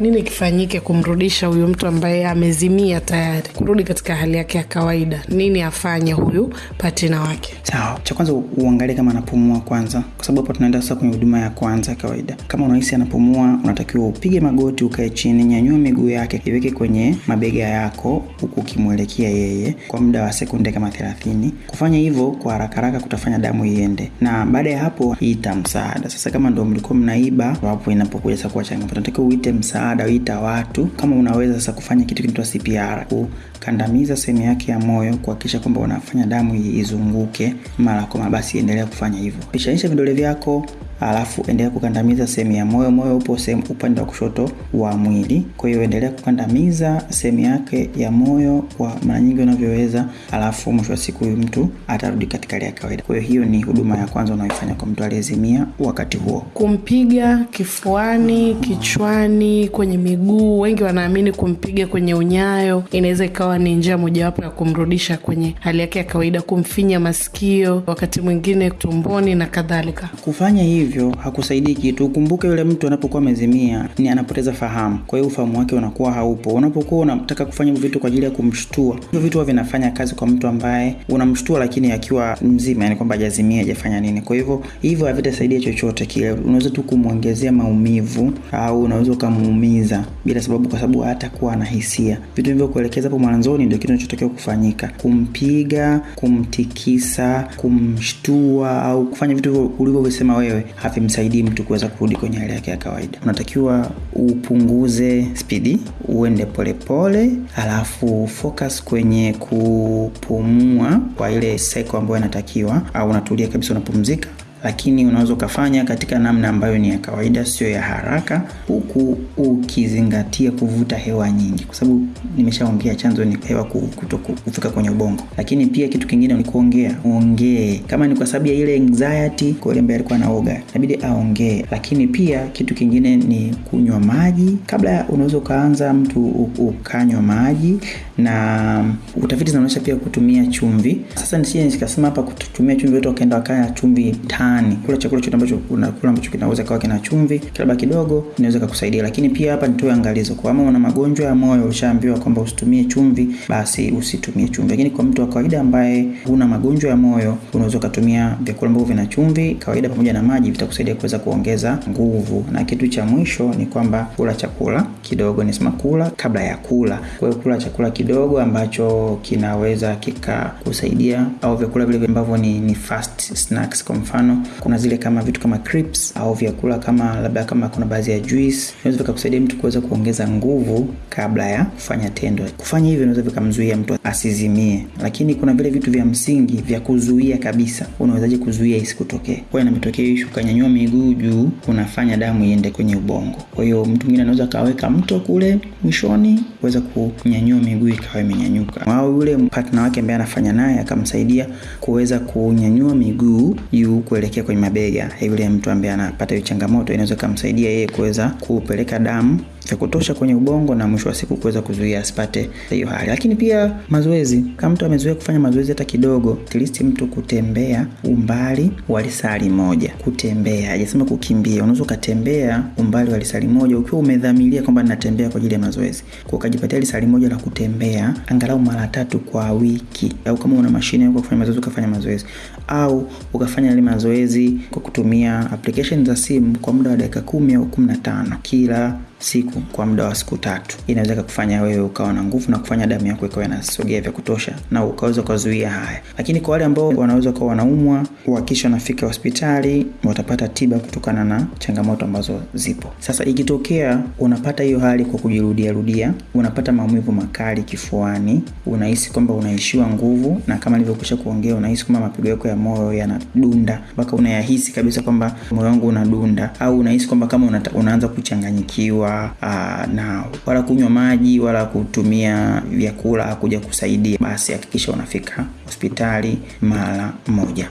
Nini kifanyike kumrudisha huyu mtu ambaye amezimia tayari kurudi katika hali yake ya kawaida? Nini afanye huyu patina wake? Sawa, cha kwanza uangalie kama anapumua kwanza, kwa sababu hapo tunaenda sasa kwenye huduma ya kwanza ya kawaida. Kama unahisi anapumua, unatakiwa upige magoti, ukae chini, nyanyua miguu yake, iweke kwenye mabega yako, huku ukimwelekea yeye kwa muda wa sekunde kama 30. Kufanya hivyo kwa haraka haraka kutafanya damu iende, na baada ya hapo ita msaada. Sasa kama ndo mlikuwa mnaiba, hapo inapokuja sasa kuwa changamoto, unatakiwa uite msaada, uita watu. Kama unaweza sasa kufanya kitu kinaitwa CPR, kukandamiza sehemu yake ya moyo, kuhakikisha kwamba unafanya damu izunguke mara kwa mara, basi endelea kufanya hivyo. Pishanisha vidole vyako alafu endelea kukandamiza sehemu ya moyo. Moyo upo sehemu upande wa kushoto wa mwili, kwa hiyo endelea kukandamiza sehemu yake ya moyo kwa mara nyingi unavyoweza, alafu mwisho wa siku huyu mtu atarudi katika hali ya kawaida. Kwa hiyo hiyo ni huduma ya kwanza unaoifanya kwa mtu aliyezimia wakati huo. Kumpiga kifuani, kichwani, kwenye miguu. Wengi wanaamini kumpiga kwenye unyayo inaweza ikawa ni njia mojawapo ya kumrudisha kwenye hali yake ya kawaida, kumfinya masikio, wakati mwingine tumboni na kadhalika. Kufanya hivyo hakusaidii kitu. Ukumbuke yule mtu anapokuwa amezimia ni anapoteza fahamu, kwa hiyo ufahamu wake unakuwa haupo. Unapokuwa unataka kufanya vitu kwa ajili ya kumshtua, hivyo vitu huwa vinafanya kazi kwa mtu ambaye unamshtua, lakini akiwa mzima, yani kwamba hajazimia, hajafanya nini. Kwa hivyo hivyo havitasaidia chochote kile, unaweza tu kumwongezea maumivu au unaweza ukamuumiza bila sababu, kwa sababu hata kuwa na hisia. Vitu hivyo kuelekeza hapo mwanzoni ndio kitu kinachotakiwa kufanyika: kumpiga, kumtikisa, kumshtua au kufanya vitu ulivyovisema wewe havimsaidii mtu kuweza kurudi kwenye hali yake ya kawaida. Unatakiwa upunguze spidi, uende polepole pole, alafu focus kwenye kupumua kwa ile seko ambayo inatakiwa, au unatulia kabisa, unapumzika lakini unaweza ukafanya katika namna ambayo ni ya kawaida, sio ya haraka, huku ukizingatia kuvuta hewa nyingi, kwa sababu nimeshaongea chanzo ni hewa kuto kufika kwenye ubongo. Lakini pia kitu kingine ni kuongea, ongee. Kama ni kwa sababu ya ile anxiety, kwa yule ambaye alikuwa anaoga, inabidi aongee. Lakini pia kitu kingine ni kunywa maji. Kabla unaweza ukaanza mtu ukanywa maji, na utafiti zinaonyesha pia kutumia chumvi. Sasa nisije nikasema hapa kutumia chumvi, watu wakaenda wakaya chumvi tani. Kula chakula chote ambacho unakula ambacho kinaweza kawa kina chumvi, labda kidogo, inaweza kukusaidia. Lakini pia hapa nitoe angalizo, kwa kama una magonjwa ya moyo, ushaambiwa kwamba usitumie chumvi, basi usitumie chumvi. Lakini kwa mtu wa kawaida ambaye huna magonjwa ya moyo, unaweza ukatumia vyakula ambavyo vina chumvi kawaida pamoja na maji, vitakusaidia kuweza kuongeza nguvu. Na kitu cha mwisho ni kwamba kula chakula kidogo, nisema kula kabla ya kula. Kwa hiyo kula chakula kidogo ambacho kinaweza kikakusaidia, au vyakula vile ambavyo ni, ni fast snacks. Kwa mfano kuna zile kama vitu kama crisps au vyakula kama labda kama kuna baadhi ya juice, inaweza vikakusaidia mtu kuweza kuongeza nguvu kabla ya kufanya tendo. Kufanya hivyo inaweza vikamzuia mtu asizimie, lakini kuna vile vitu vya msingi vya kuzuia kabisa. Unawezaje kuzuia isikutokee? Kwa nametokea ishu, ukanyanyua miguu juu, unafanya damu iende kwenye ubongo. Kwa hiyo mtu mwingine anaweza akaweka mto kule mwishoni kuweza kunyanyua miguu ikawa imenyanyuka, au yule partner wake ambaye anafanya naye akamsaidia kuweza kunyanyua miguu juu kuelekea kwenye mabega. Yule mtu ambaye anapata hiyo changamoto, inaweza kumsaidia yeye kuweza kupeleka damu vya kutosha kwenye ubongo na mwisho wa siku kuweza kuzuia asipate hiyo hali. Lakini pia mazoezi, kama mtu amezoea kufanya mazoezi hata kidogo, at least mtu kutembea umbali wa lisali moja, kutembea, hajasema kukimbia. Unaweza ukatembea umbali wa lisali moja ukiwa umedhamiria kwamba natembea kwa ajili ya mazoezi, kwa ukajipatia lisali moja la kutembea angalau mara tatu kwa wiki, au kama una mashine yako kufanya mazoezi ukafanya mazoezi, au ukafanya ile mazoezi kwa kutumia application za simu kwa muda wa dakika kumi au kumi na tano kila siku kwa muda wa siku tatu, inaweza kufanya wewe ukawa na nguvu na kufanya damu yako ikawa inasogea vya kutosha na ukaweza kuzuia haya. Lakini kwa wale ambao wanaweza kuwa wanaumwa, wakisha wanafika hospitali, watapata tiba kutokana na changamoto ambazo zipo. Sasa ikitokea unapata hiyo hali kwa kujirudia rudia, unapata maumivu makali kifuani, unahisi kwamba unaishiwa nguvu, na kama nilivyokwisha kuongea, unahisi kwamba mapigo yako ya moyo yanadunda mpaka unayahisi kabisa kwamba moyo wangu unadunda, au unahisi kwamba kama unaanza kuchanganyikiwa Aa, na wala kunywa maji wala kutumia vyakula hakuja kusaidia, basi hakikisha unafika hospitali mara moja.